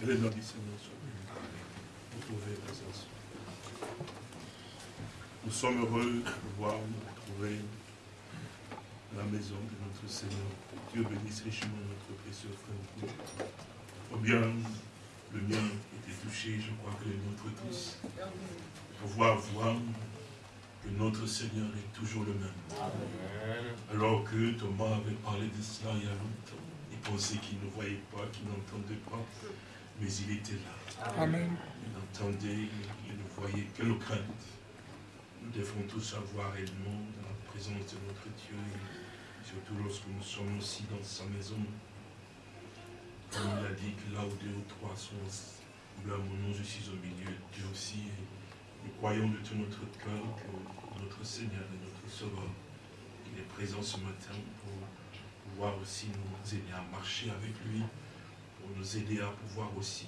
Que le nom du Seigneur soit. Vous présence. Nous sommes heureux de pouvoir nous retrouver la maison de notre Seigneur. Dieu bénisse richement notre précieux frère. Combien le mien était touché, je crois que les nôtres tous. Pouvoir voir que notre Seigneur est toujours le même. Alors que Thomas avait parlé de cela il y a longtemps, il pensait qu'il ne voyait pas, qu'il n'entendait pas, mais il était là. Amen. Il entendait, il ne voyait quelle crainte. Nous devons tous avoir réellement dans la présence de notre Dieu, et surtout lorsque nous sommes aussi dans sa maison. Comme il a dit que là où deux ou trois sont là, mon nom, je suis au milieu, Dieu aussi. nous croyons de tout notre cœur que notre Seigneur et notre Sauveur, il est présent ce matin pour pouvoir aussi nous aider à marcher avec lui, nous aider à pouvoir aussi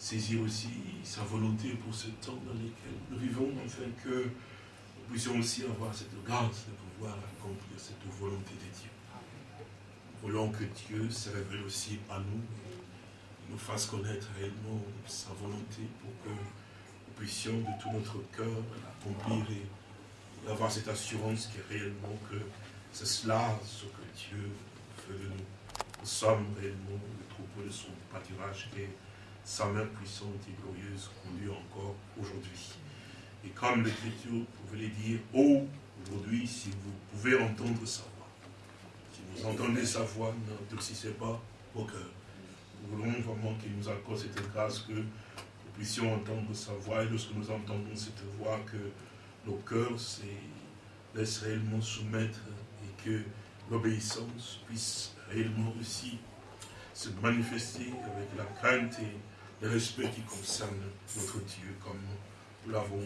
saisir aussi sa volonté pour ce temps dans lequel nous vivons, afin que nous puissions aussi avoir cette grâce de pouvoir accomplir cette volonté de Dieu. Nous voulons que Dieu se révèle aussi à nous, nous fasse connaître réellement sa volonté pour que nous puissions de tout notre cœur l'accomplir et avoir cette assurance qui est réellement que c'est cela ce que Dieu fait de nous. Sommes réellement le troupeau de son pâturage et sa main puissante et glorieuse conduit encore aujourd'hui. Et comme l'Écriture pouvait le dire, oh, aujourd'hui, si vous pouvez entendre sa voix, si vous entendez sa voix, n'endurcissez pas vos cœurs. Nous voulons vraiment qu'il nous accorde cette grâce que nous puissions entendre sa voix et lorsque nous entendons cette voix, que nos cœurs se laissent réellement soumettre et que l'obéissance puisse réellement aussi se manifester avec la crainte et le respect qui concerne notre Dieu, comme nous l'avons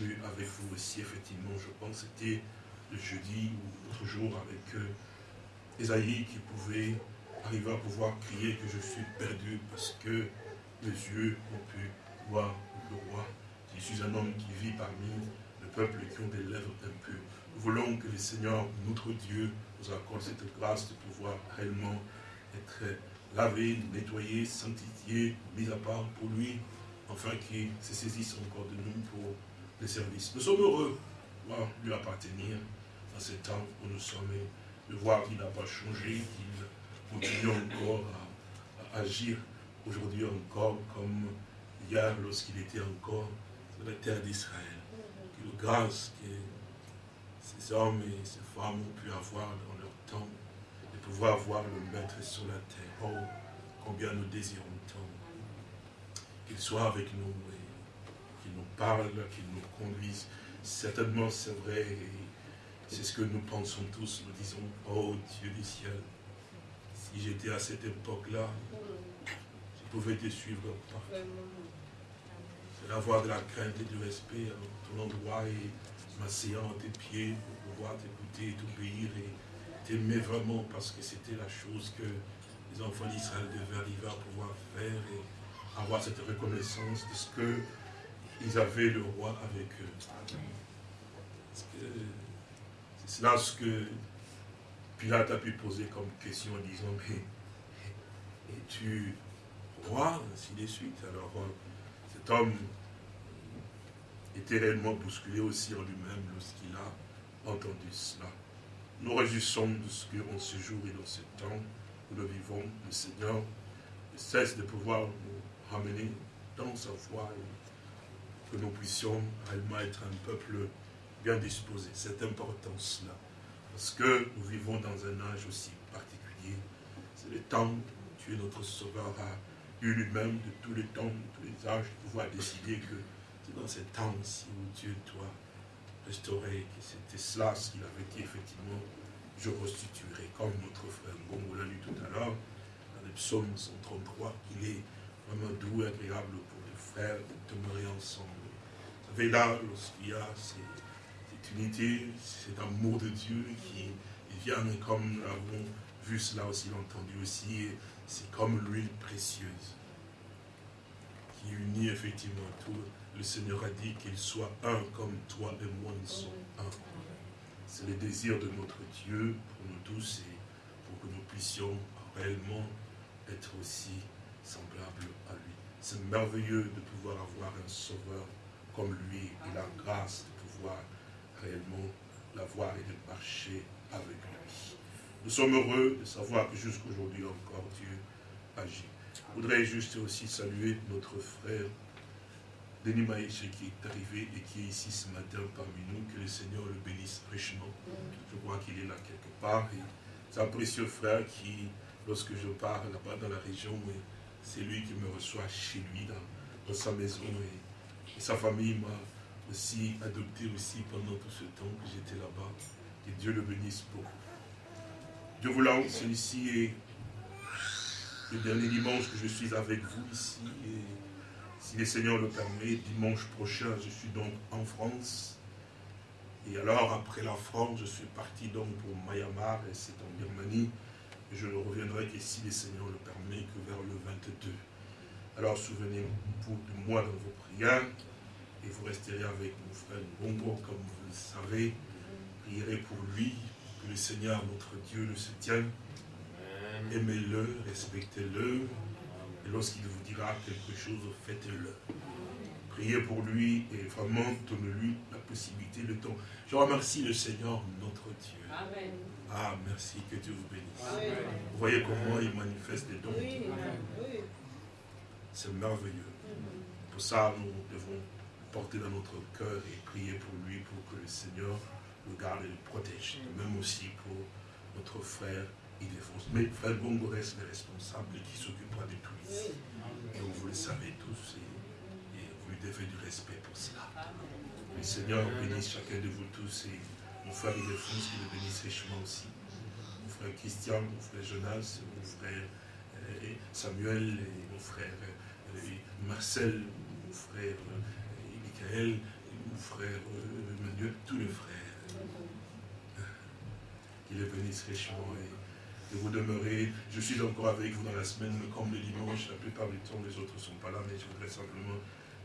lu avec vous aussi, effectivement, je pense que c'était le jeudi ou l'autre jour avec euh, Esaïe qui pouvait arriver à pouvoir crier que je suis perdu parce que mes yeux ont pu voir le roi. Je suis un homme qui vit parmi le peuple qui ont des lèvres impures. Nous voulons que le Seigneur, notre Dieu, nous accorde cette grâce de pouvoir réellement être lavé, nettoyé, sanctifié, mis à part pour lui, afin qu'il se saisisse encore de nous pour le service. Nous sommes heureux de voir lui appartenir dans ce temps où nous sommes, de voir qu'il n'a pas changé, qu'il continue encore à, agir aujourd'hui encore comme hier lorsqu'il était encore sur la terre d'Israël. Que grâce que ces hommes et ces femmes ont pu avoir dans de pouvoir voir le Maître sur la terre. Oh, combien nous désirons tant qu'il soit avec nous et qu'il nous parle, qu'il nous conduise. Certainement, c'est vrai, c'est ce que nous pensons tous. Nous disons, oh Dieu du ciel, si j'étais à cette époque-là, je pouvais te suivre partout. C'est de la crainte et du respect à ton endroit et m'asseyant à tes pieds pour pouvoir t'écouter, t'obéir et t'aimer vraiment parce que c'était la chose que les enfants d'Israël devaient arriver à pouvoir faire et avoir cette reconnaissance de ce que ils avaient le roi avec eux. C'est là ce que Pilate a pu poser comme question en disant, mais es-tu roi Ainsi de suite? Alors euh, cet homme était réellement bousculé aussi en lui-même lorsqu'il a entendu cela. Nous réjouissons de ce qu'en ce jour et dans ce temps, nous vivons, le Seigneur ne cesse de pouvoir nous ramener dans sa foi et que nous puissions réellement être un peuple bien disposé. Cette importance-là. Parce que nous vivons dans un âge aussi particulier. C'est le temps où Dieu, notre Sauveur, a eu lui-même de tous les temps, de tous les âges, de pouvoir décider que c'est dans ce temps-ci où Dieu doit restaurer, que c'était cela ce qu'il avait dit effectivement je restituerai, comme notre frère Bongo l'a lu tout à l'heure, dans le psaume 133, qu'il est vraiment doux et agréable pour les frères de demeurer ensemble. Vous savez, là, lorsqu'il y a cette, unité, cet amour de Dieu qui vient, comme nous l'avons vu cela aussi, entendu aussi, c'est comme l'huile précieuse qui unit effectivement tout. Le Seigneur a dit qu'il soit un comme toi et moi nous sommes un. C'est le désir de notre Dieu pour nous tous et pour que nous puissions réellement être aussi semblable à lui. C'est merveilleux de pouvoir avoir un sauveur comme lui et la grâce de pouvoir réellement l'avoir et de marcher avec lui. Nous sommes heureux de savoir que jusqu'aujourd'hui encore Dieu agit. Je voudrais juste aussi saluer notre frère Denis Maïché qui est arrivé et qui est ici ce matin parmi nous. Que le Seigneur le bénisse richement. Je crois qu'il est là quelque part. C'est un précieux frère qui, lorsque je pars là-bas dans la région, c'est lui qui me reçoit chez lui, dans, sa maison. Et, sa famille m'a aussi adopté aussi pendant tout ce temps que j'étais là-bas. Que Dieu le bénisse beaucoup. Dieu voulant, celui-ci est le dernier dimanche que je suis avec vous ici. Si le Seigneur le permet, dimanche prochain, je suis donc en France. Et alors, après la France, je suis parti donc pour Myanmar, et c'est en Birmanie. Et je ne reviendrai que si le Seigneur le permet, que vers le 22. Alors, souvenez-vous de moi dans vos prières, et vous resterez avec mon frère Bongo, comme vous le savez. Prierez pour lui, que le Seigneur, notre Dieu, le soutienne. Aimez-le, respectez-le. Et lorsqu'il vous dira quelque chose, faites-le. Priez pour lui et vraiment donnez-lui la possibilité, le temps. Je remercie le Seigneur, notre Dieu. Amen. Ah, merci, que Dieu vous bénisse. Vous voyez comment il manifeste les dons. C'est merveilleux. Pour ça, nous devons porter dans notre cœur et prier pour lui, pour que le Seigneur le garde et le protège. Même aussi pour notre frère Mais frère Bongo reste le responsable qui s'occupera de tout ici. Donc vous le savez tous et, vous lui devez du respect pour cela. Le Seigneur bénisse chacun de vous tous et mon frère Ildefonse qui le bénisse richement aussi. Mon frère Christian, mon frère Jonas, mon frère euh, Samuel et mon frère euh, Marcel, mon frère Michael, mon frère Emmanuel, tous les frères qu'il les bénisse richement et vous demeurer. Je suis encore avec vous dans la semaine, mais comme le dimanche, la plupart du temps, les autres ne sont pas là, mais je voudrais simplement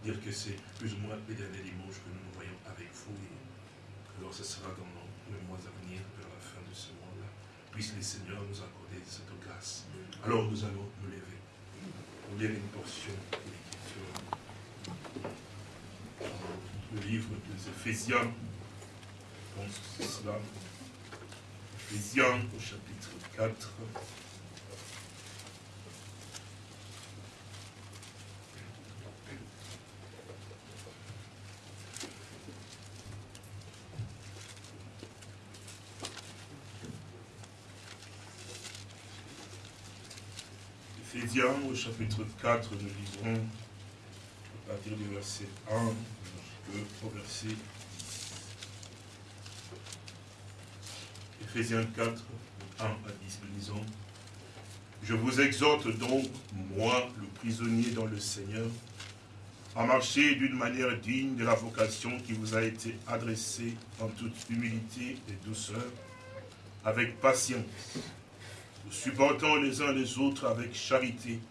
dire que c'est plus ou moins les derniers dimanches que nous nous voyons avec vous. Et alors ce sera dans les mois à venir, vers la fin de ce mois-là. Puisse les seigneurs nous accorder cette grâce. Alors nous allons nous lever pour lire une portion de l'Écriture. Le livre des Éphésiens, je pense que c'est cela. Éphésiens au chapitre 4. Éphésiens au chapitre 4, nous lisons à partir du verset 1 jusqu'au verset Éphésiens 4, 1 à 10, nous disons Je vous exhorte donc, moi, le prisonnier dans le Seigneur, à marcher d'une manière digne de la vocation qui vous a été adressée en toute humilité et douceur, avec patience, vous supportant les uns les autres avec charité,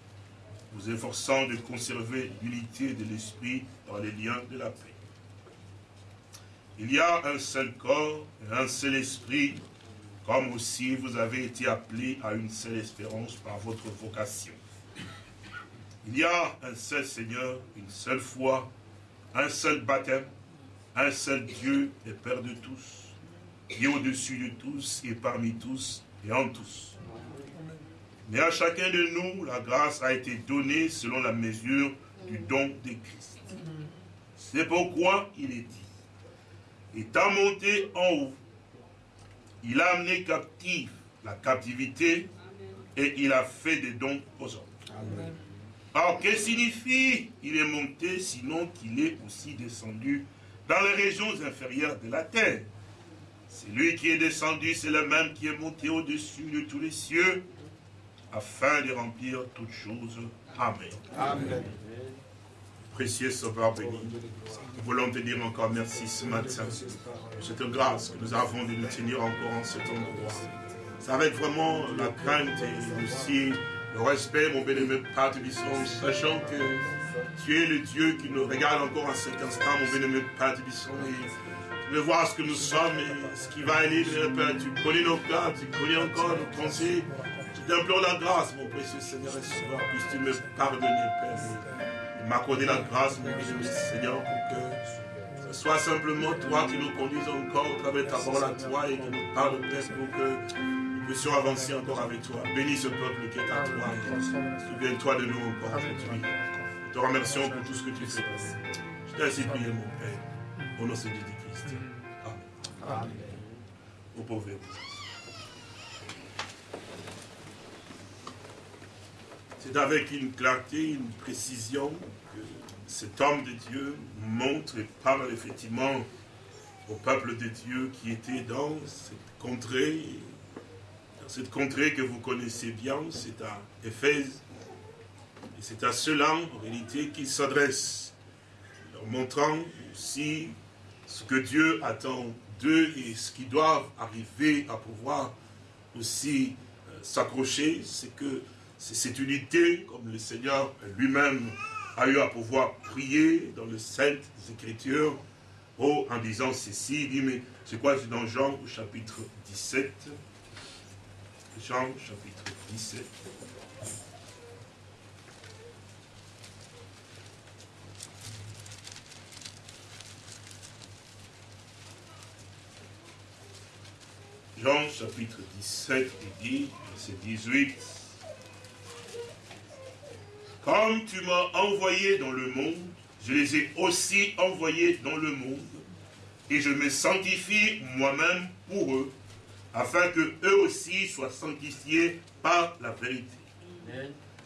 vous efforçant de conserver l'unité de l'esprit dans les liens de la paix. Il y a un seul corps et un seul esprit, comme aussi vous avez été appelés à une seule espérance par votre vocation. Il y a un seul Seigneur, une seule foi, un seul baptême, un seul Dieu et Père de tous, qui est au-dessus de tous et parmi tous et en tous. Mais à chacun de nous, la grâce a été donnée selon la mesure du don de Christ. C'est pourquoi il est dit, étant monté en haut, il a amené captive la captivité et il a fait des dons aux hommes. Alors, que signifie il est monté sinon qu'il est aussi descendu dans les régions inférieures de la terre? C'est lui qui est descendu, c'est le même qui est monté au-dessus de tous les cieux afin de remplir toutes choses. Amen. Amen. Précieux Sauveur béni, nous voulons te dire encore merci ce matin pour cette grâce que nous avons de nous tenir encore en cet endroit. C'est avec vraiment la crainte et aussi le respect, mon bénémoine Père Bisson, sachant que tu es le Dieu qui nous regarde encore à cet instant, mon bénémoine Père Bisson, et veux voir ce que nous sommes et ce qui va aller. Tu connais nos plans, tu connais encore nos pensées, t'implore la grâce, mon précieux Seigneur et Sauveur, puisses-tu me pardonner, Père, m'accorder la grâce, mon précieux Seigneur, pour que ce soit simplement toi qui nous conduise encore à travers ta parole à toi et qui nous parle, Père, pour que nous puissions avancer encore avec toi. Bénis ce peuple qui est à toi. Souviens-toi de nous encore aujourd'hui. Nous te remercions pour tout ce que tu fais. Je t'ai ainsi prié, mon Père, au nom de Jésus-Christ. Amen. Amen. Vous pouvez vous C'est avec une clarté, une précision que cet homme de Dieu montre et parle effectivement au peuple de Dieu qui était dans cette contrée, dans cette contrée que vous connaissez bien, c'est à Éphèse. Et c'est à cela, en réalité, qu'il s'adresse, leur montrant aussi ce que Dieu attend d'eux et ce qui doivent arriver à pouvoir aussi euh, s'accrocher, c'est que c'est cette unité, comme le Seigneur lui-même a eu à pouvoir prier dans les Saintes Écritures, oh, en disant ceci, il dit, mais c'est quoi, c'est dans Jean au chapitre 17, Jean chapitre 17, Jean chapitre 17, il dit, verset 18, Comme tu m'as envoyé dans le monde, je les ai aussi envoyés dans le monde, et je me sanctifie moi-même pour eux, afin que eux aussi soient sanctifiés par la vérité.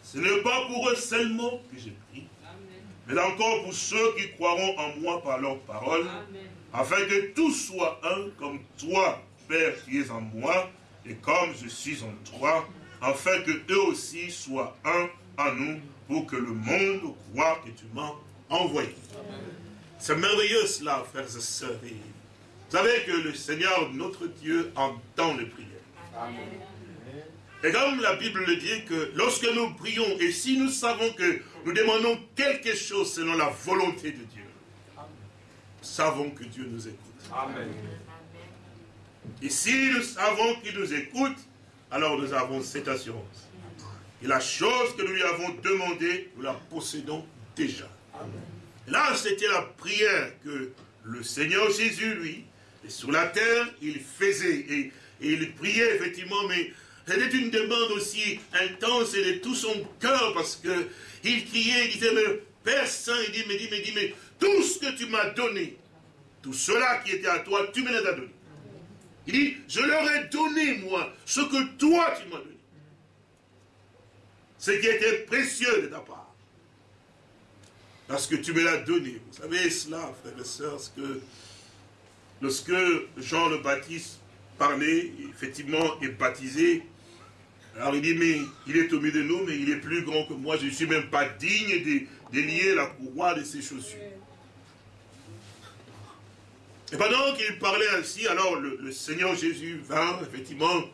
Ce n'est pas pour eux seulement que j'ai prie, mais encore pour ceux qui croiront en moi par leur parole, afin que tous soient un comme toi, Père qui es en moi, et comme je suis en toi, afin que eux aussi soient un en nous, pour que le monde croit que tu m'as envoyé. C'est merveilleux cela, frères et sœurs. Vous savez que le Seigneur, notre Dieu, entend les prières. Et comme la Bible le dit, que lorsque nous prions, et si nous savons que nous demandons quelque chose selon la volonté de Dieu, savons que Dieu nous écoute. Amen. Et si nous savons qu'il nous écoute, alors nous avons cette assurance. Et la chose que nous lui avons demandée, nous la possédons déjà. Là, c'était la prière que le Seigneur Jésus, lui, et sur la terre, il faisait. Et, il priait, effectivement, mais c'était une demande aussi intense et de tout son cœur, parce que il criait, il disait, mais Père Saint, il dit, mais dit, mais dit, mais tout ce que tu m'as donné, tout cela qui était à toi, tu me l'as donné. Il dit, je leur ai donné, moi, ce que toi tu m'as donné. Ce qui était précieux de ta part. Parce que tu me l'as donné. Vous savez cela, frères et sœurs, que lorsque Jean le Baptiste parlait, effectivement, est baptisé, alors il dit, mais il est au milieu de nous, mais il est plus grand que moi, je ne suis même pas digne de, de lier la courroie de ses chaussures. Et pendant qu'il parlait ainsi, alors le, Seigneur Jésus vint, effectivement,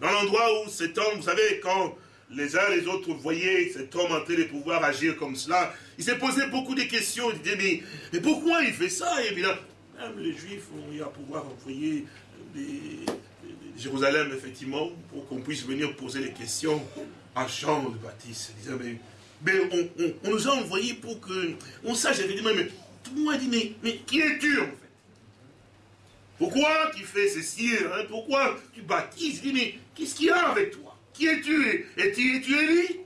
dans l'endroit où cet homme, vous savez, quand les uns les autres voyaient cet homme en train de pouvoir agir comme cela, il s'est posé beaucoup de questions. Il disait, mais, pourquoi il fait ça? Et là, même les Juifs ont eu à pouvoir envoyer des, Jérusalem, effectivement, pour qu'on puisse venir poser des questions à Jean le Baptiste. Il disait, mais, on, nous a envoyés pour qu'on sache effectivement, mais tout le monde dit, mais, mais qui es-tu en fait? Pourquoi tu fais ceci hein? Pourquoi tu baptises? Dis, mais qu'est-ce qu'il y a avec toi? Qui es-tu Es-tu es Élie?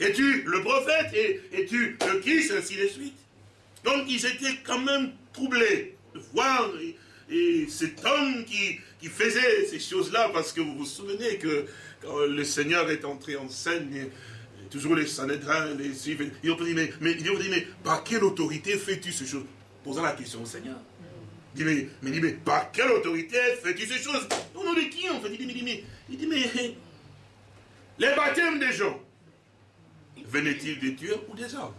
Es-tu le prophète Es-tu le Christ Ainsi de suite? Donc ils étaient quand même troublés de voir et, cet homme qui, faisait ces choses-là, parce que vous vous souvenez que quand le Seigneur est entré en scène, toujours les Sanhédrins, les suivants, ils ont dit, mais, mais, ils ont dit, mais par quelle autorité fais-tu ces choses? Posant la question au Seigneur. Il dit, mais, mais, mais par quelle autorité fais-tu ces choses? Au nom de qui en fait? Il dit, mais, mais, il dit, mais les baptêmes des gens, venaient-ils des dieux ou des hommes?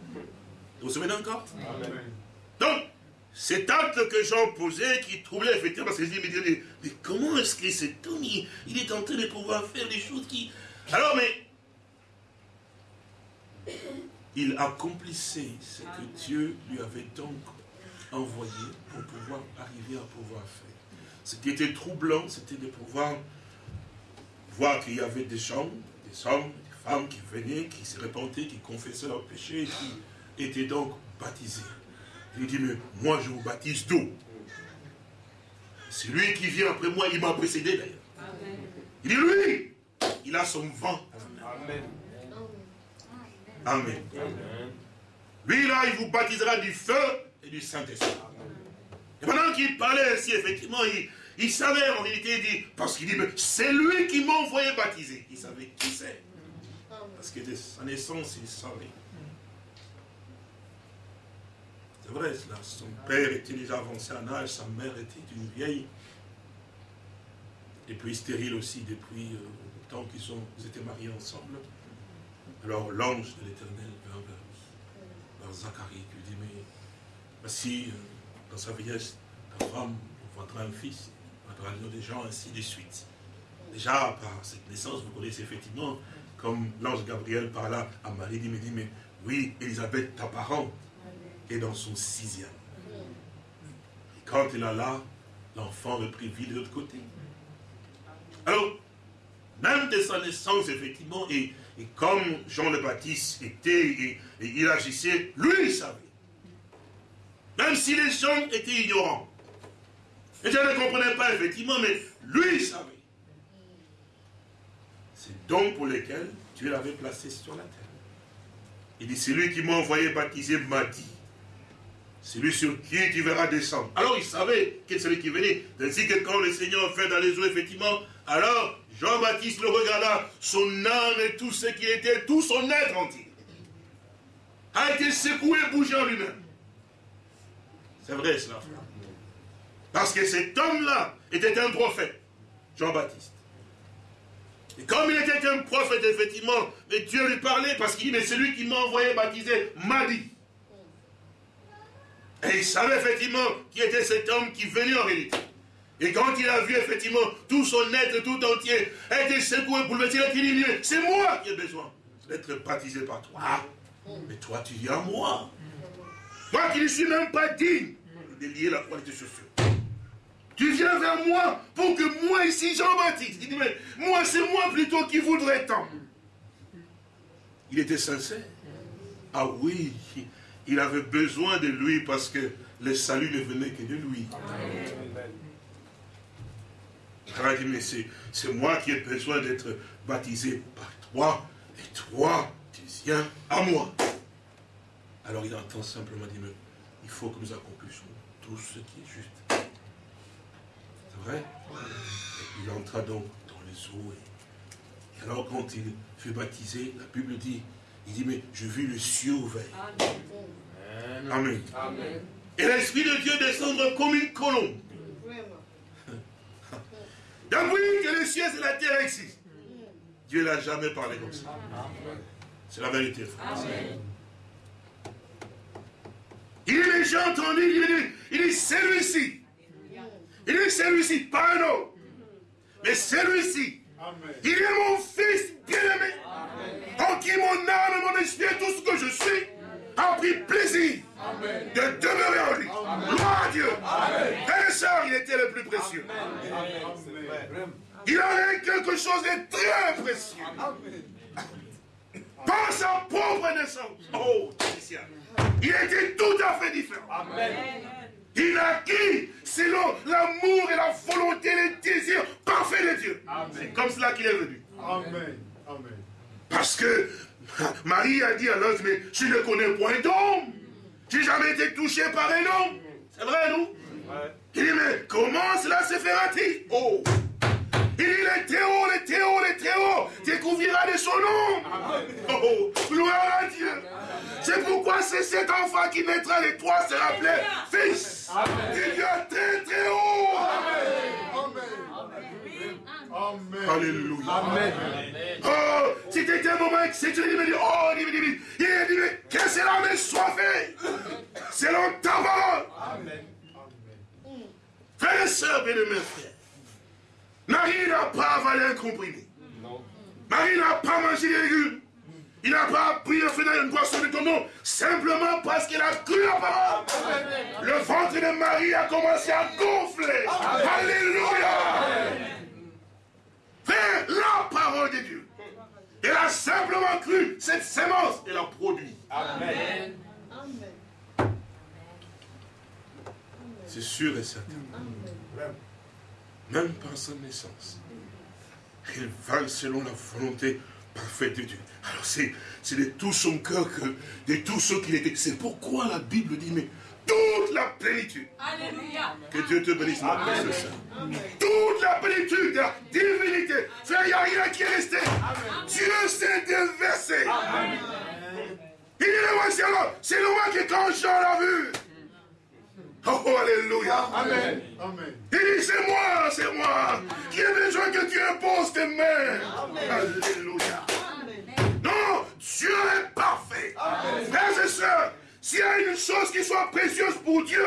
Vous vous souvenez encore? Donc, cet acte que Jean posait qui troublait effectivement, parce qu'il dit, mais, mais, comment est-ce que cet homme, il, est en train de pouvoir faire des choses qui... Alors, mais... Il accomplissait ce que Dieu lui avait donc envoyé pour pouvoir arriver à pouvoir faire. Ce qui était troublant, c'était de pouvoir voir qu'il y avait des gens, des hommes, des femmes qui venaient, qui se répentaient, qui confessaient leurs péchés, qui étaient donc baptisés. Il dit, mais moi je vous baptise d'eau. C'est lui qui vient après moi, il m'a précédé d'ailleurs. Il dit, lui, il a son vent. Amen. Amen. Lui là, il vous baptisera du feu et du Saint-Esprit. Et pendant qu'il parlait ainsi, effectivement, il, savait en vérité, il dit, parce qu'il dit, c'est lui qui m'a envoyé baptiser. Il savait qui c'est. Parce que de sa naissance, il savait. C'est vrai, cela. Son père était déjà avancé en âge, sa mère était une vieille. Et puis stérile aussi depuis euh, le temps qu'ils ils étaient mariés ensemble. Alors l'ange de l'éternel vers, vers Zacharie, lui dit, mais voici, euh, dans sa vieillesse, ta femme enfantera un fils, entendra des gens, ainsi de suite. Déjà, par cette naissance, vous connaissez effectivement, comme l'ange Gabriel parla à Marie, il me dit, mais oui, Elisabeth, ta parente, est dans son sixième. Et quand il a là, l'enfant reprit vie de l'autre côté. Alors, même de sa naissance, effectivement, et, comme Jean le Baptiste était, et, et il agissait, lui, il savait. Même si les gens étaient ignorants. Les gens ne comprenaient pas, effectivement, mais lui, savait. C'est donc pour lesquels Dieu l'avait placé sur la terre. Il dit, c'est lui qui m'a envoyé baptiser m'a dit. C'est lui sur qui tu verras descendre. Alors il savait que c'est celui qui venait. Ainsi que quand le Seigneur fait dans les eaux, effectivement, alors Jean-Baptiste le regarda, son âme et tout ce qui était, tout son être entier, a été secoué, bougé en lui-même. C'est vrai cela, Parce que cet homme-là était un prophète, Jean-Baptiste. Et comme il était un prophète, effectivement, mais Dieu lui parlait parce qu'il dit, mais c'est lui qui m'a envoyé baptiser, m'a dit. Et il savait effectivement qui était cet homme qui venait en réalité. Et quand il a vu effectivement tout son être tout entier être secoué, bouleversé, il a dit, c'est moi qui ai besoin d'être baptisé par toi. Mais toi, tu viens à moi. Moi qui ne suis même pas digne de lier la croix de tes chaussures. Tu viens vers moi pour que moi ici, Jean-Baptiste, il dit, mais moi c'est moi plutôt qui voudrais tant. Il était sincère. Ah oui, il avait besoin de lui parce que le salut ne venait que de lui. Il a dit, mais c'est moi qui ai besoin d'être baptisé par toi, et toi, tu viens à moi. Alors il entend simplement dire, il faut que nous accomplissions tout ce qui est juste. C'est vrai? Il entra donc dans les eaux. Et, alors quand il fut baptisé, la Bible dit, il dit, mais je vis le ciel ouvert. Amen. Amen. Et l'Esprit de Dieu descendre comme une colombe. Depuis que le ciel et la terre existent, Dieu n'a jamais parlé comme ça. C'est la vérité, frère. Amen. Il dit, j'ai entendu, il dit, celui-ci. Il dit celui-ci, pas un autre. Mais celui-ci. Il est mon fils bien-aimé. En qui mon âme et mon esprit tout ce que je suis a pris plaisir de demeurer en lui. Gloire à Dieu. Et soeur, il était le plus précieux. Il avait quelque chose de très précieux. Par sa propre naissance. Oh, il était tout à fait différent. Il a acquis selon l'amour et la volonté, les désirs parfaits de Dieu. C'est comme cela qu'il est venu. Amen. Parce que Marie a dit à l'autre, mais je ne connais point d'homme. Je n'ai jamais été touché par un homme. C'est vrai, non? Il dit, mais comment cela se fera-t-il? Oh il dit, les Théo, les Théo, les Théo, découvrira de son nom. Oh, gloire à Dieu. C'est pourquoi c'est cet enfant qui naîtra les trois se appelé fils. Il vient très très haut. Amen. Amen. Alléluia. Amen. Oh, c'était un moment exceptionnel. Il me dit, oh, il dit, il dit, mais que cela me soit fait. Selon ta parole. Amen. Frères et sœurs, bien mes frères. Marie n'a pas avalé un comprimé. Marie n'a pas mangé des légumes. Il n'a pas pris un feu une boisson de ton nom, simplement parce qu'il a cru la parole. Le ventre de Marie a commencé à gonfler. Alléluia. Frère, la parole de Dieu. Elle a simplement cru cette sémence et l'a produit. Amen. C'est sûr et certain. Même par sa naissance. Il va selon la volonté parfaite de Dieu. Alors c'est de tout son cœur, que, de tout ce qu'il était. C'est pourquoi la Bible dit, mais toute la plénitude. Alléluia. Que Dieu te bénisse, mon Toute la plénitude de la divinité. Frère, il n'y a rien qui est resté. Dieu s'est déversé. Il dit, c'est le moi qui quand Jean l'a vu. Oh, Alléluia. Amen. Amen. Il dit, c'est moi, c'est moi qui ai besoin que tu imposes tes mains. Alléluia. Non, Dieu est parfait. Frères et sœurs, s'il y a une chose qui soit précieuse pour Dieu,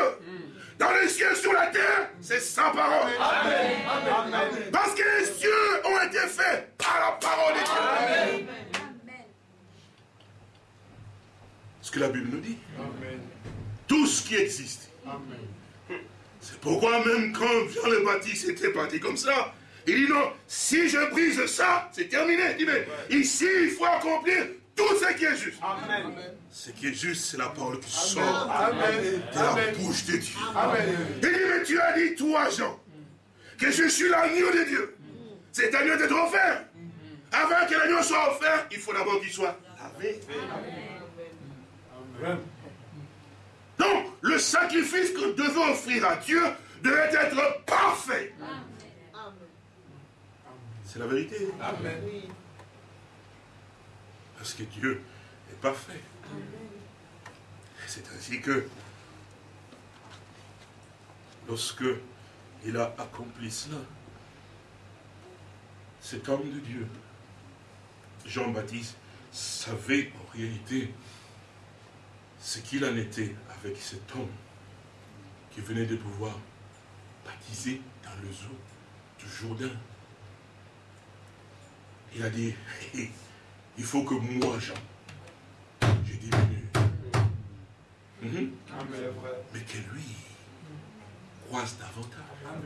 dans les cieux, sur la terre, c'est sa parole. Amen. Parce que les cieux ont été faits par la parole de Dieu. Amen. Ce que la Bible nous dit. Amen. Tout ce qui existe. Amen. C'est pourquoi même quand Jean le Baptiste était parti comme ça, il dit non, si je brise ça, c'est terminé. Il dit, mais ici, il faut accomplir tout ce qui est juste. Amen. Ce qui est juste, c'est la parole qui sort de la bouche de Dieu. Il dit, mais tu as dit, toi, Jean, que je suis l'agneau de Dieu. C'est agneau d'être offert. Avant que l'agneau soit offert, il faut d'abord qu'il soit lavé. Donc, le sacrifice que devons offrir à Dieu devait être parfait. C'est la vérité. Amen. Parce que Dieu est parfait. C'est ainsi que lorsque il a accompli cela, cet homme de Dieu, Jean-Baptiste, savait en réalité ce qu'il en était avec cet homme qui venait de pouvoir baptiser dans le zoo du Jourdain. Il a dit, il faut que moi, Jean, je diminue. Mhm. Mais que lui croise davantage.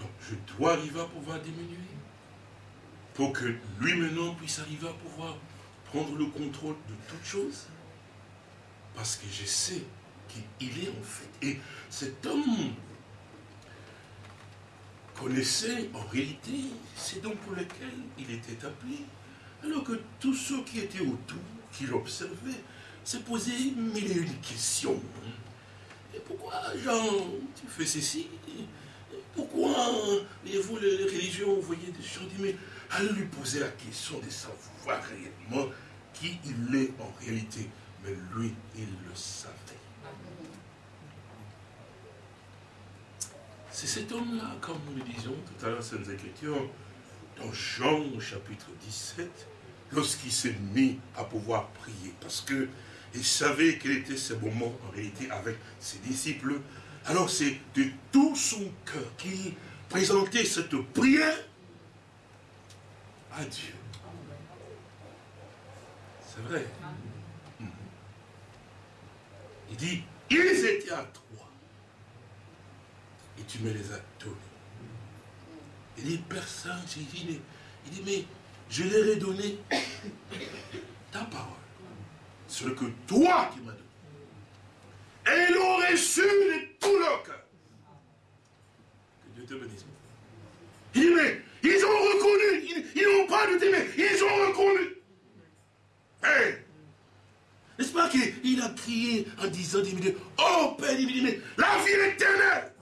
Donc je dois arriver à pouvoir diminuer. Pour que lui maintenant puisse arriver à pouvoir prendre le contrôle de toutes choses. Parce que je sais qu'il est en fait. Et cet homme connaissait en réalité, c'est donc pour lequel il était appelé. Alors que tous ceux qui étaient autour, qui l'observaient, se posaient mille et une questions. Et pourquoi, Jean, tu fais ceci? Pourquoi, voyez-vous, les religions, vous voyez des gens mais allez lui poser la question de savoir réellement qui il est en réalité. Mais lui, il le savait. C'est cet homme-là, comme nous le disions tout à l'heure, les Écritures, dans Jean chapitre 17, lorsqu'il s'est mis à pouvoir prier, parce que il savait quel était ce moment en réalité avec ses disciples. Alors c'est de tout son cœur qu'il présentait cette prière à Dieu. C'est vrai. Il dit, ils étaient à toi. Et tu me les as donnés. Il dit, personne, il dit, il dit, mais je leur ai donné ta parole. Ce que toi qui m'as donné. Et ils l'ont reçu de tout leur cœur. Que Dieu te bénisse. Il dit, mais ils ont reconnu, ils n'ont pas de mais ils ont reconnu. Hey, n'est-ce pas qu'il a crié en disant, oh Père, il dit, mais la vie éternelle,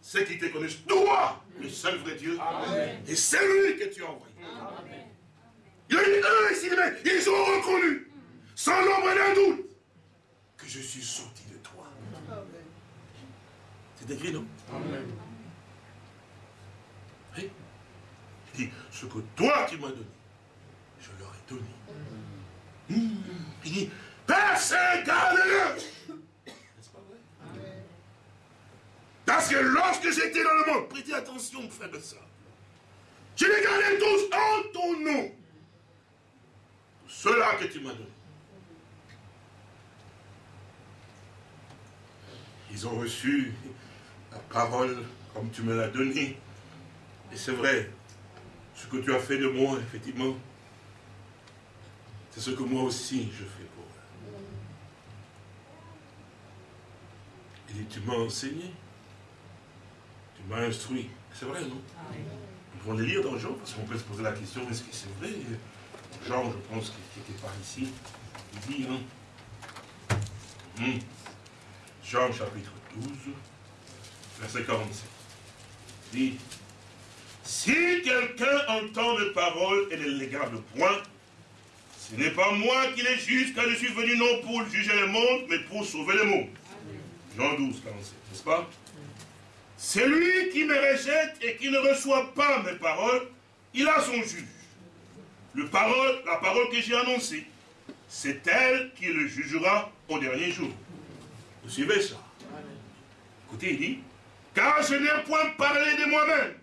c'est qui te connaissent, toi, le seul vrai Dieu, et c'est lui que tu as envoyé. Il a eu eux ici, mais ils ont reconnu, sans l'ombre d'un doute, que je suis sorti de toi. C'est écrit, non? Amen. Oui. Il dit, ce que toi tu m'as donné, je leur ai donné. Mmh. Il dit, Vrai Parce que lorsque j'étais dans le monde, prêtez attention, frère de ça. Je les gardais tous en ton nom. Cela que tu m'as donné. Ils ont reçu la parole comme tu me l'as donnée. Et c'est vrai, Ce que tu as fait de moi, effectivement, c'est ce que moi aussi je fais pour eux. Il dit, tu m'as enseigné, tu m'as instruit. C'est vrai, non? On pourrait le lire dans Jean, parce qu'on peut se poser la question, est-ce que c'est vrai? Jean, je pense qu'il n'était pas ici, il dit, hein hmm. Jean chapitre 12, verset 47. Il dit, si quelqu'un entend les paroles et ne les garde point, ce n'est pas moi qui les juge, car je suis venu non pour juger le monde, mais pour sauver le monde. Jean 12, 47, n'est-ce pas? Celui qui me rejette et qui ne reçoit pas mes paroles, il a son juge. La parole que j'ai annoncée, c'est elle qui le jugera au dernier jour. Vous suivez ça? Écoutez, il dit, car je n'ai point parlé de moi-même,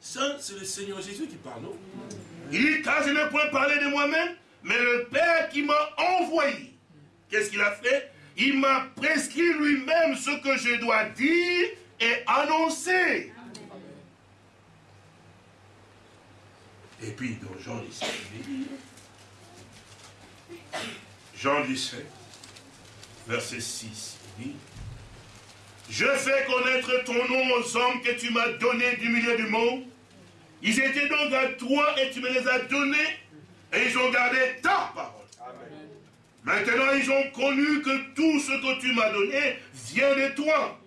ça, c'est le Seigneur Jésus qui parle, non? Il dit, car je n'ai point parlé de moi-même, mais le Père qui m'a envoyé, qu'est-ce qu'il a fait? Il m'a prescrit lui-même ce que je dois dire et annoncer. Et puis dans Jean 17, Jean 17, verset 6, il dit, Je fais connaître ton nom aux hommes que tu m'as donnés du milieu du monde, ils étaient donc à toi et tu me les as donnés et ils ont gardé ta parole. Maintenant, ils ont connu que tout ce que tu m'as donné vient de toi.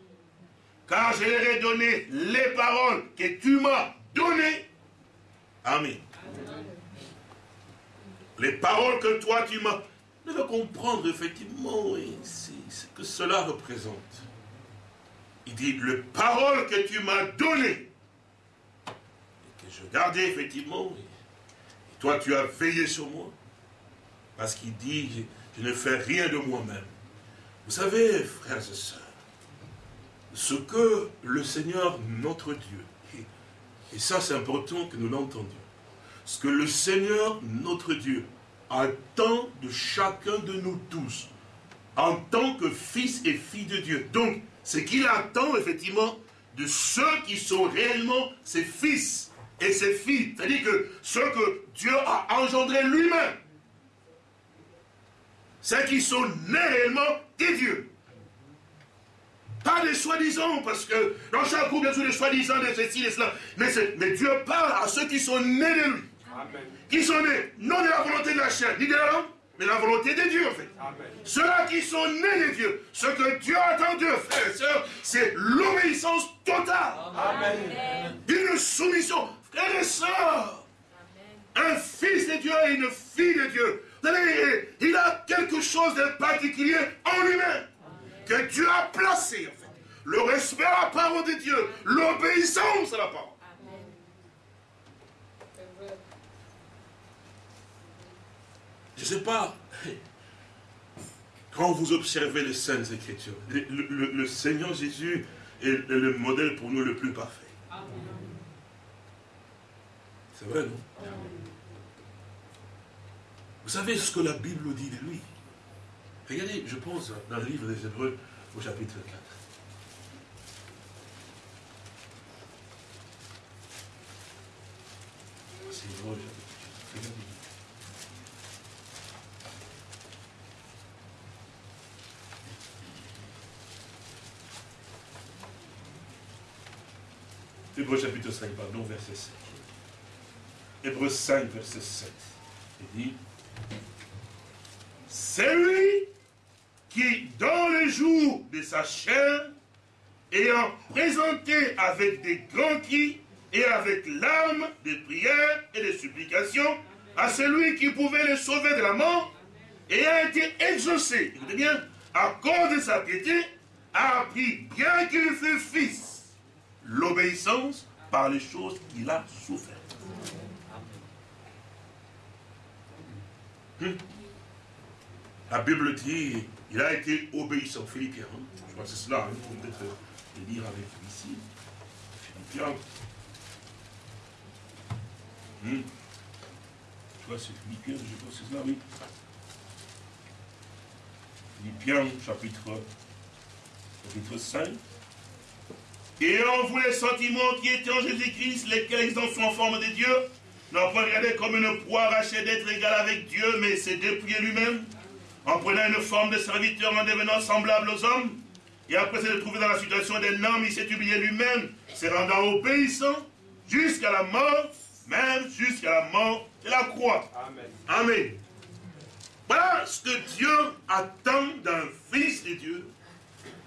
Car je leur ai donné les paroles que tu m'as données. Amen. Les paroles que toi tu m'as... Je veux comprendre effectivement ce que cela représente. Il dit, les paroles que tu m'as données je gardais effectivement. Et toi, tu as veillé sur moi. Parce qu'il dit, je, ne fais rien de moi-même. Vous savez, frères et sœurs, ce que le Seigneur, notre Dieu, et, ça c'est important que nous l'entendions, ce que le Seigneur, notre Dieu, attend de chacun de nous tous, en tant que fils et filles de Dieu. Donc, ce qu'il attend effectivement de ceux qui sont réellement ses fils et ses filles. C'est-à-dire que ce que Dieu a engendré lui-même, ceux qui sont nés réellement des dieux. Pas des soi-disant, parce que dans chaque groupe, il y a des soi-disant, de ceci, de cela. Mais, mais, Dieu parle à ceux qui sont nés de lui. Qui sont nés, non de la volonté de la chair, ni de l'homme, mais la volonté de Dieu, en fait. Ceux-là qui sont nés de Dieu, ce que Dieu attend d'eux, frères et sœurs, c'est l'obéissance totale. Amen. Une soumission Frères et sœurs, un fils de Dieu et une fille de Dieu, il a quelque chose de particulier en lui-même que Dieu a placé, en fait. Le respect à la parole de Dieu, l'obéissance à la parole. Je ne sais pas, quand vous observez les Saintes Écritures, le, Seigneur Jésus est le modèle pour nous le plus parfait. C'est vrai, non? Vous savez ce que la Bible dit de lui? Regardez, je pense dans le livre des Hébreux au chapitre 4. C'est Hébreux, chapitre 4. Hébreux chapitre 5, pardon, verset 7. Hébreu 5, verset 7. Il dit, c'est lui qui, dans le jour de sa chair, ayant présenté avec des grands cris et avec larmes de prières et de supplications à celui qui pouvait le sauver de la mort, et a été exaucé, écoutez bien, à cause de sa piété, a appris, bien qu'il fût fils, l'obéissance par les choses qu'il a souffert. La Bible dit, il a été obéissant. Philippiens, hein. je crois que c'est cela, il faut peut-être le lire avec vous ici. Philippiens. Hmm. Je crois que c'est Philippiens, je crois que c'est cela, oui. Philippiens, chapitre, chapitre 5. Et en vous les sentiments qui étaient en Jésus-Christ, lesquels ils sont en forme de Dieu, n'a pas regardé comme une proie arrachée d'être égal avec Dieu, mais s'est dépouillé lui-même, en prenant une forme de serviteur, en devenant semblable aux hommes. Et après s'être trouvé dans la situation d'un homme, il s'est humilié lui-même, se rendant obéissant jusqu'à la mort, même jusqu'à la mort de la croix. Amen. Amen. Voilà ce que Dieu attend d'un fils de Dieu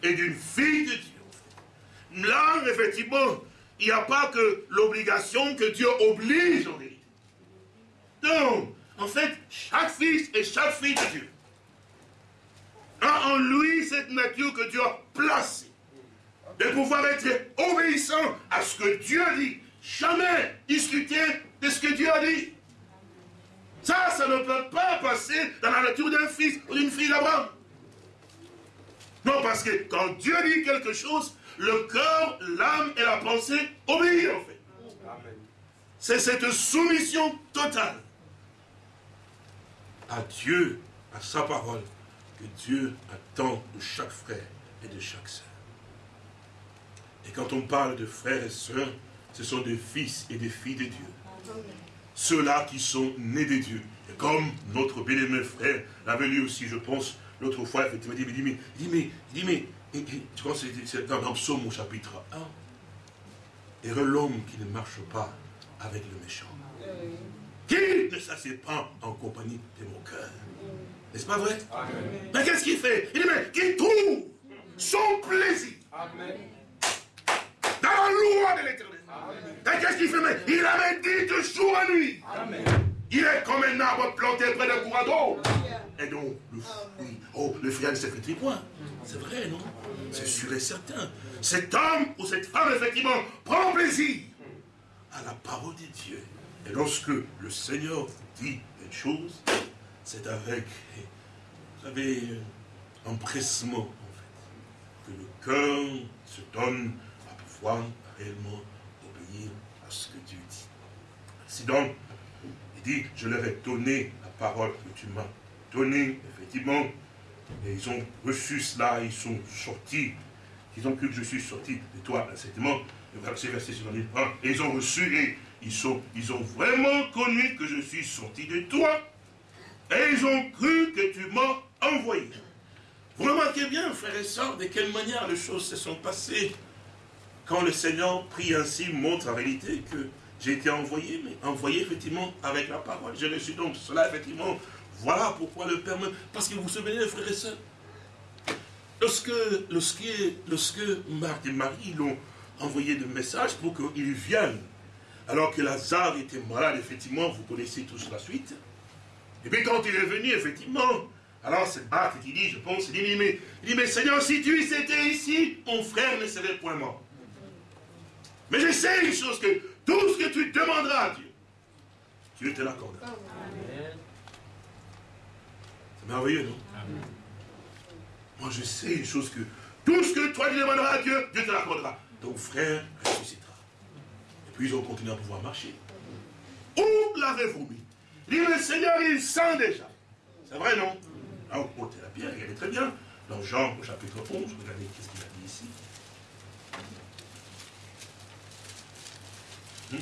et d'une fille de Dieu. Là, effectivement, il n'y a pas que l'obligation que Dieu oblige en Non, en fait, chaque fils et chaque fille de Dieu a en lui cette nature que Dieu a placée. De pouvoir être obéissant à ce que Dieu dit. Jamais discuter de ce que Dieu a dit. Ça, ça ne peut pas passer dans la nature d'un fils ou d'une fille d'Abraham. Non, parce que quand Dieu dit quelque chose, le cœur, l'âme et la pensée obéissent en fait. C'est cette soumission totale à Dieu, à sa parole, que Dieu attend de chaque frère et de chaque sœur. Et quand on parle de frères et sœurs, ce sont des fils et des filles de Dieu. Ceux-là qui sont nés de Dieu. Et comme notre bien-aimé frère l'avait lu aussi, je pense, l'autre fois, effectivement, il dit, mais, il dit, mais, il dit, mais, tu vois, c'est dans, dans Psaume au chapitre 1. Et l'homme qui ne marche pas avec le méchant. Qui ne s'assied pas en compagnie de mon cœur. N'est-ce pas vrai? Mais qu'est-ce qu'il fait? Il dit, mais qui trouve son plaisir dans la loi de l'éternel. Et qu'est-ce qu'il fait? Mais Il avait dit de jour à nuit. Il est comme un arbre planté près d'un courant d'eau. Et donc, le fruit, oh, le fruit ne se fait point. C'est vrai, non? C'est sûr et certain. Cet homme ou cette femme, effectivement, prend plaisir à la parole de Dieu. Et lorsque le Seigneur dit une chose, c'est avec, vous savez, empressement, en fait, que le cœur se donne à pouvoir réellement obéir à ce que Dieu dit. C'est donc, il dit, je leur ai donné la parole que tu m'as donnée, effectivement, et ils ont reçu cela, ils sont sortis, ils ont cru que je suis sorti de toi, le verset, verset et ils ont reçu et ils, ont vraiment connu que je suis sorti de toi, et ils ont cru que tu m'as envoyé. Vous remarquez bien, frères et sœurs, de quelle manière les choses se sont passées quand le Seigneur prie ainsi, montre en réalité que j'ai été envoyé, mais envoyé effectivement avec la parole. Je reçu donc cela effectivement. Voilà pourquoi le Père me... Parce que vous vous souvenez, frères et sœurs, lorsque, lorsque, et Marie l'ont envoyé de messages pour qu'ils viennent, alors que Lazare était malade, effectivement, vous connaissez tous la suite. Et puis quand il est venu, effectivement, alors c'est Marc qui dit, je pense, il dit, mais, il dit, mais Seigneur, si tu étais ici, mon frère ne serait point mort. Mais je sais une chose, que tout ce que tu demanderas à Dieu, Dieu te l'accordera. C'est merveilleux, non? Moi, je sais une chose, que tout ce que toi tu demanderas à Dieu, Dieu te l'accordera. Ton frère ressuscitera. Ils ont continué à pouvoir marcher. Où l'avez-vous mis dit, le Seigneur, il sent déjà. C'est vrai, non? Là, on portait la pierre, est très bien. Dans Jean, au chapitre 11, regardez qu'est-ce qu'il a dit ici? Hmm?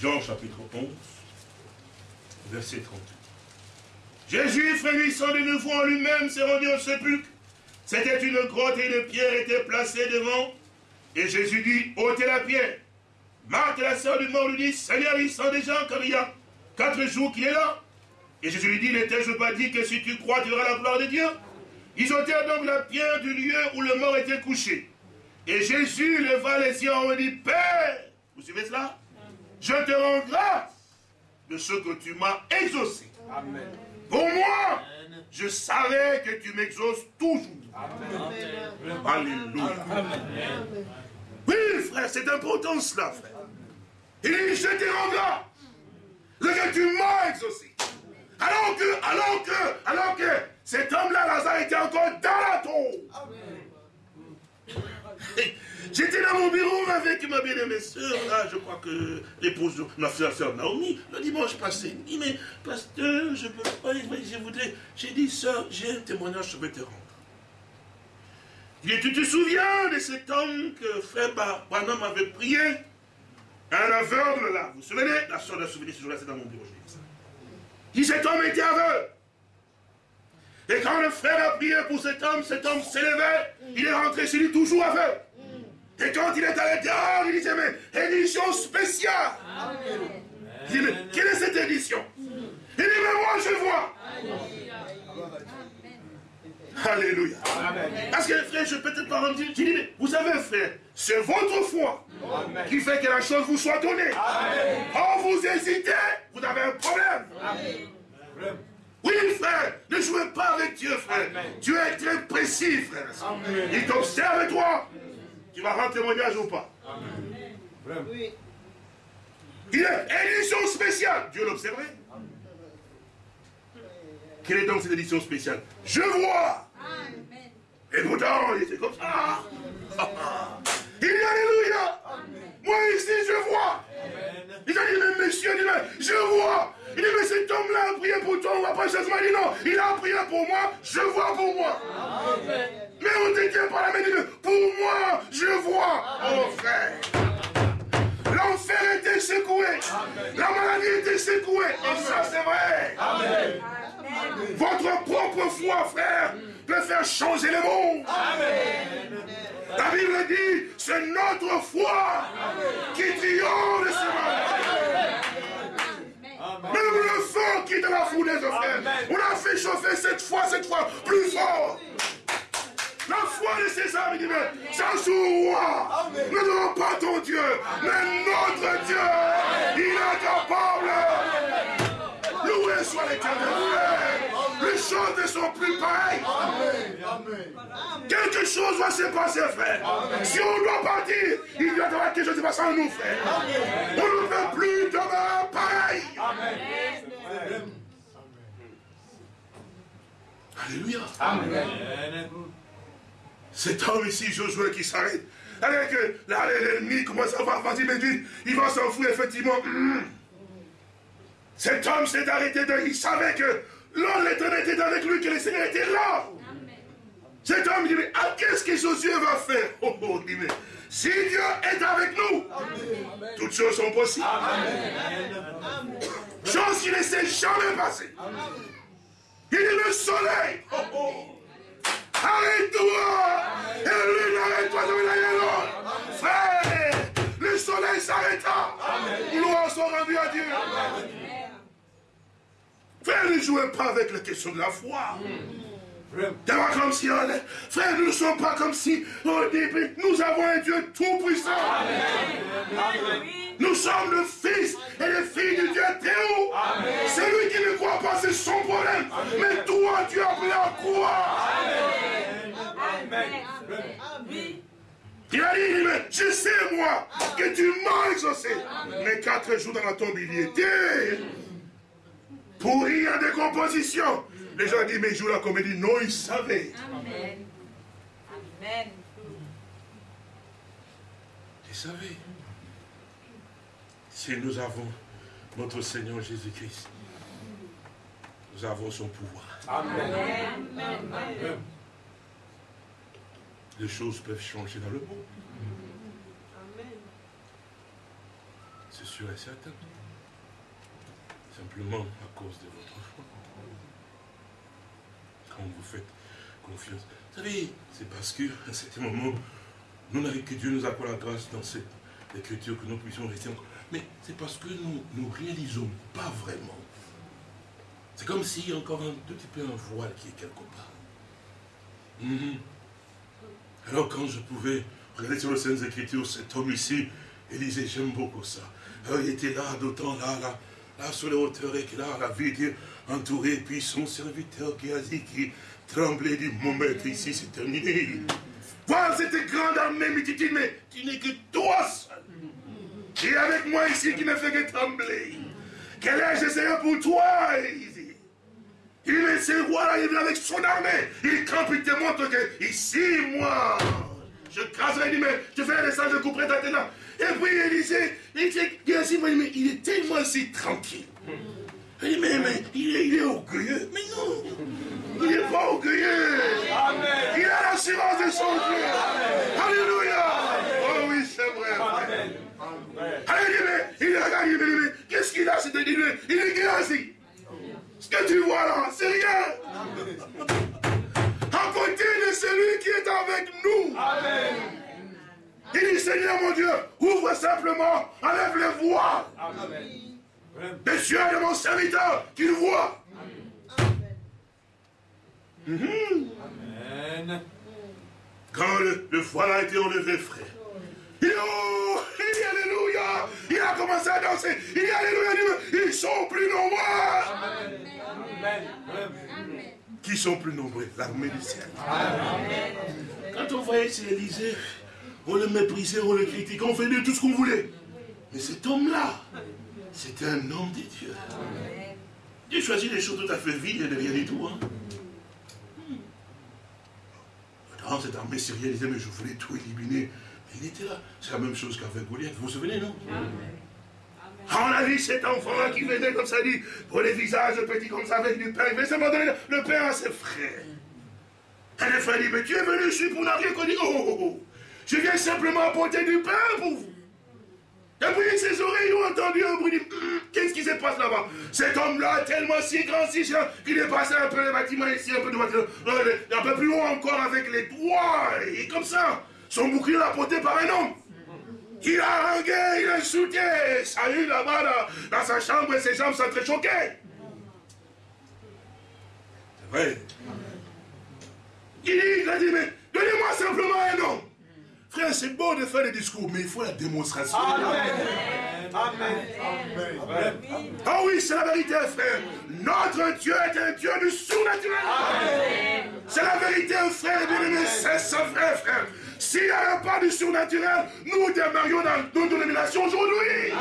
Jean chapitre 11, verset 38. Jésus, frémissant de nouveau en lui-même, s'est rendu au sépulcre. C'était une grotte et une pierre était placée devant. Et Jésus dit, ôtez la pierre. Marthe, la sœur du mort, lui dit, Seigneur, il sent déjà comme il y a quatre jours qu'il est là. Et Jésus lui dit, n'étais-je pas dit que si tu crois, tu auras la gloire de Dieu? Ils ôtèrent donc la pierre du lieu où le mort était couché. Et Jésus leva les yeux en dit, Père, vous suivez cela? Je te rends grâce de ce que tu m'as exaucé. Amen. Pour moi, je savais que tu m'exauces toujours. Amen. Alléluia. Oui, frère, c'est important cela, frère. Il dit, je te rends grâce de que tu m'as exaucé. Alors que, alors que, alors que cet homme-là, Lazare, était encore dans la tombe. J'étais dans mon bureau avec ma bien-aimée soeur, là, je crois que l'épouse de ma soeur Naomi, le dimanche passé. Il dit, mais pasteur, je peux pas, je voudrais. J'ai dit, soeur, j'ai un témoignage, je vais te rendre. Il dit, tu te souviens de cet homme que frère Branham avait prié Un aveugle là, vous vous souvenez? La soeur de souvenir ce jour-là, c'est dans mon bureau, je ça. Il dit cet homme était aveugle. Et quand le frère a prié pour cet homme, cet homme s'élevait, il est rentré chez lui toujours aveugle. Et quand il est allé dehors, il disait, mais édition spéciale. Il dit, mais quelle est cette édition? Il dit, mais moi je vois. Alléluia. Parce que frère, je peux peut-être pas dire, tu dis, mais vous savez frère, c'est votre foi qui fait que la chose vous soit donnée. Quand vous hésitez, vous avez un problème. Oui, frère, ne jouez pas avec Dieu, frère. Dieu est très précis, frère. Il t'observe, toi. Tu vas rendre témoignage ou pas? Oui. Il est édition spéciale. Dieu l'observait. Quelle est donc cette édition spéciale? Je vois. Et pourtant, il était comme ça. Il dit Alléluia. Moi ici, je vois. Il a dit, mais monsieur, il dit, mais je vois. Il dit, mais cet homme-là a prié pour toi, on va pas Il dit, non, il a prié pour moi, je vois pour moi. Mais on ne tient pas la main, il dit, pour moi, je vois. Oh frère. L'enfer était secoué. La maladie était secouée. Et ça, c'est vrai. Amen. Votre propre foi, frère, peut faire changer le monde. Amen. La Bible dit, c'est notre foi qui triomphe de ce. Même le feu qui est dans la fournaise, frère, on a fait chauffer cette fois, cette fois, plus fort. La foi de ces âmes, il dit, mais ça roi. Nous n'avons pas ton Dieu, mais notre Dieu, il est capable. Loué soit l'éternel. Choses ne sont plus pareilles. Quelque chose va se passer, frère. Si on doit partir, il doit y avoir quelque chose qui se passe en nous, frère. On ne veut plus de pareil. Alléluia. Amen. Cet homme ici, Josué, qui s'arrête. Avec l'ennemi commence à voir, vas-y, mais il va s'enfouir, effectivement. Cet homme s'est arrêté de. Il savait que l'homme l'éternel était avec lui, que le Seigneur était là. Cet homme dit, mais ah, qu'est-ce que Josué va faire? Oh, oh, dit, mais, Si Dieu est avec nous, toutes choses sont possibles. Chose qui ne s'est jamais passée. Il est le soleil. Oh, oh. Arrête-toi Et lui, arrête-toi de Frère, le soleil s'arrêta. Gloire soit rendue à Dieu. Frère, ne jouez pas avec la question de la foi. D'avoir comme si on est. Frère, nous ne sommes pas comme si au début, nous avons un Dieu tout-puissant. Nous sommes le fils et les filles du Dieu Théo. Celui qui ne croit pas, c'est son problème. Mais toi, tu as appelé à croire. Il a dit, mais je sais, moi, que tu m'as exaucé. Mais quatre jours dans la tombe, il y était. Pourri en décomposition. Les gens disent, mais il joue la comédie. Non, il savait. Amen. Amen. Il savait. Si nous avons notre Seigneur Jésus-Christ, nous avons son pouvoir. Amen. Amen. Les choses peuvent changer dans le monde. Amen. C'est sûr et certain. Simplement à cause de votre foi. Quand vous faites confiance. Vous savez, c'est parce qu'à un certain moment, nous n'avons que Dieu nous accorde la grâce dans cette écriture que nous puissions rester encore. Mais c'est parce que nous ne réalisons pas vraiment. C'est comme s'il y a encore un tout petit peu un voile qui est quelque part. Mhm. Alors quand je pouvais regarder sur les Saintes Écritures, cet homme ici, il disait, j'aime beaucoup ça. Alors, il était là, d'autant là, là, là sur les hauteurs, et là, la vie Dieu entouré, puis son serviteur qui a dit, qui tremblait du maître, ici c'est terminé. Voilà cette grande armée multitude, mais tu n'es que toi seul. Est avec moi ici, qui ne fait que trembler. Quel est je serai pour toi dit, il est ce roi-là, il vient avec son armée. Il campe, il te montre que ici, moi, je craserai, mais je fais descendre, je couperai ta tête. Et puis il est tellement si tranquille. Il dit, mais, il, est, il est orgueilleux. Mais non, il n'est pas orgueilleux. Amen. Il a l'assurance de son Dieu. Alléluia. Oh oui, c'est vrai. Amen. Amen. Il regarde, il qu'est-ce qu'il a C'est de dire, serviteur, qu'il voit. Amen. Amen. Quand le, voile a été enlevé, frère, il oh, il dit Alléluia. Il a commencé à danser. Il dit Alléluia. ils sont plus nombreux. Amen. Qui sont plus nombreux? L'armée du ciel. Quand on voyait chez Élysée, on le méprisait, on le critiquait, on faisait tout ce qu'on voulait. Mais cet homme-là, c'était un homme de Dieu. Dieu choisit des choses tout à fait vides et de rien du tout. Hein. Dans cette armée syrienne, il disait, mais je voulais tout éliminer. Mais il était là. C'est la même chose qu'avec Goliath. Vous vous souvenez, non? On a vu cet enfant-là qui venait comme ça, dit, pour les visages petits comme ça, avec du pain. Il veut donner le pain à ses frères. Et les frères disent, mais tu es venu ici pour n'avoir rien connu. Oh, oh, oh, je viens simplement apporter du pain pour vous. Et puis ses oreilles ont entendu un bruit. Qu'est-ce qui se passe là-bas? Cet homme-là, tellement si grand, si cher, qu'il est passé un peu les bâtiments ici, un peu de bâtiment, un peu plus haut encore avec les toits. Et comme ça, son bouclier l'a porté par un homme. Il a rangué, il a insulté. Salut là-bas, dans, sa chambre, et ses jambes sont très choquées. C'est vrai. Il, il a dit, mais donnez-moi simplement un homme. Frère, c'est beau de faire des discours, mais il faut la démonstration. Amen. Amen. Ah oui, c'est la vérité, frère. Notre Dieu est un Dieu du surnaturel. C'est la vérité, frère, bien-aimé, c'est ça, frère, frère. S'il n'y avait pas du surnaturel, nous demeurions dans nos dénominations aujourd'hui.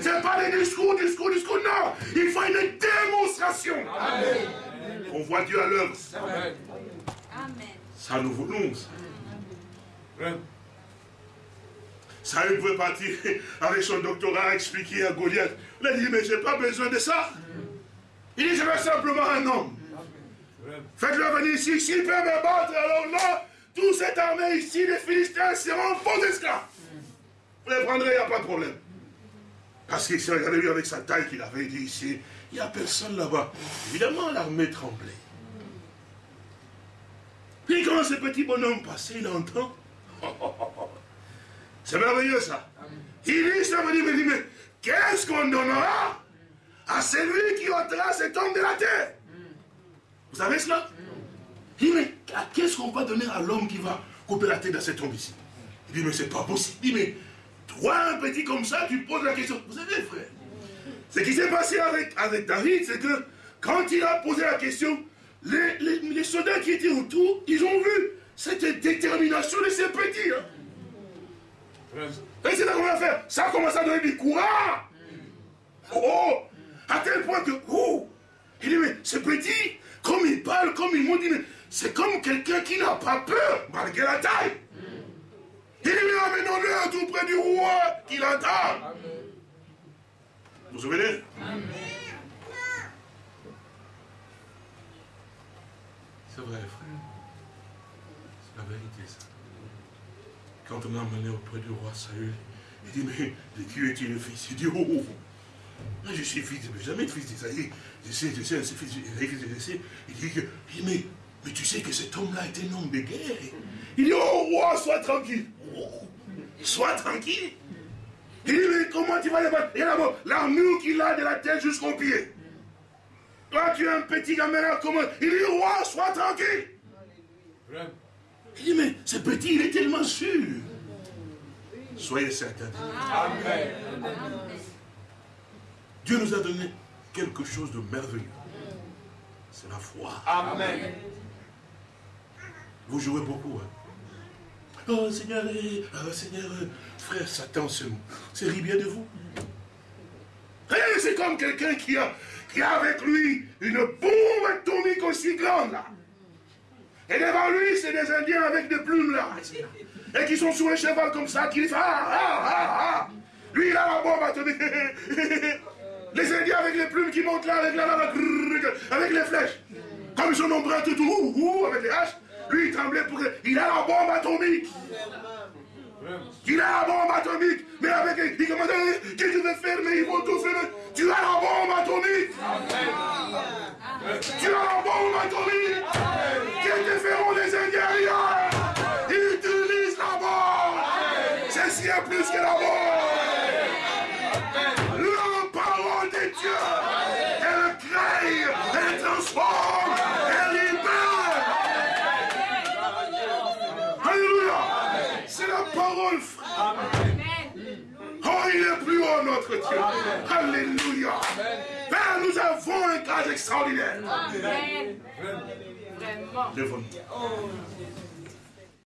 Ce n'est pas des discours, discours, discours, non. Il faut une démonstration. On voit Dieu à l'œuvre. Ça nous voulons. Ça. Saül pouvait partir avec son doctorat expliquer à Goliath. Il a dit, mais je n'ai pas besoin de ça. Il dit, je veux simplement un homme. Faites-le venir ici. S'il peut me battre, alors là, toute cette armée ici, les Philistins seront faux esclaves. Vous les prendrez, il n'y a pas de problème. Parce qu'il s'est regardé lui avec sa taille qu'il avait dit ici, il n'y a personne là-bas. Évidemment, l'armée tremblait. Puis quand ce petit bonhomme passait, il entend C'est merveilleux ça. Il dit, ça veut mais, mais qu'est-ce qu'on donnera à celui qui ôtera cet homme de la terre? Vous savez cela? Il dit, mais qu'est-ce qu'on va donner à l'homme qui va couper la tête de cet homme ici? Il dit, mais c'est pas possible. Il dit, mais toi, un petit comme ça, tu poses la question. Vous savez, frère, ce qui s'est passé avec, avec David, c'est que quand il a posé la question, les, les soldats qui étaient autour, ils ont vu cette détermination de ces petits. Hein. Et c'est comment faire Ça a commencé à donner du courage. Oh, à tel point que, oh, il dit, mais ce petit, comme il parle, comme il m'ont c'est comme quelqu'un qui n'a pas peur, malgré la taille. Il dit, mais amenons-le tout près du roi qui l'entend. Vous vous souvenez? C'est vrai, frère vérité, ça. Quand on a amené auprès du roi Saül, il dit, mais de qui est-il le fils? Il dit, oh, oh, oh. je suis fils, mais jamais fils d'Isaïe. Je sais, je sais, c'est fils je sais. Il dit, il dit mais, tu sais que cet homme-là est un homme de guerre. Il dit, oh roi, sois tranquille. sois tranquille. Il dit, mais comment tu vas les battre? Et là-bas, l'armure qu'il a de la tête jusqu'au pied. Toi, tu es un petit gamin comment? Il dit, roi, sois tranquille. Il dit, mais ce petit, il est tellement sûr. Soyez certains. Amen. Dieu nous a donné quelque chose de merveilleux. C'est la foi. Amen. Vous jouez beaucoup. Hein? Oh Seigneur, eh, oh, Seigneur, frère Satan c'est rit bien de vous. Eh, c'est comme quelqu'un qui a, qui a avec lui une bombe atomique aussi grande là. Et devant lui, c'est des Indiens avec des plumes là. Et qui sont sur un cheval comme ça, qui disent Ah, ah, ah, ah. Lui, il a la bombe atomique. Les Indiens avec les plumes qui montent là, avec la avec les flèches. Comme ils sont nombreux tout, tout, avec les haches. Lui, il tremblait pour. Il a la bombe atomique. Il a la bombe atomique. Mais avec. Il commence à Qu'est-ce que je vais faire Mais ils vont tout faire. Tu as la bombe atomique. Tu as la bombe atomique. Qui te feront des intérieurs. Notre Dieu. Alléluia. Père, nous avons un cas extraordinaire. Amen. Vraiment.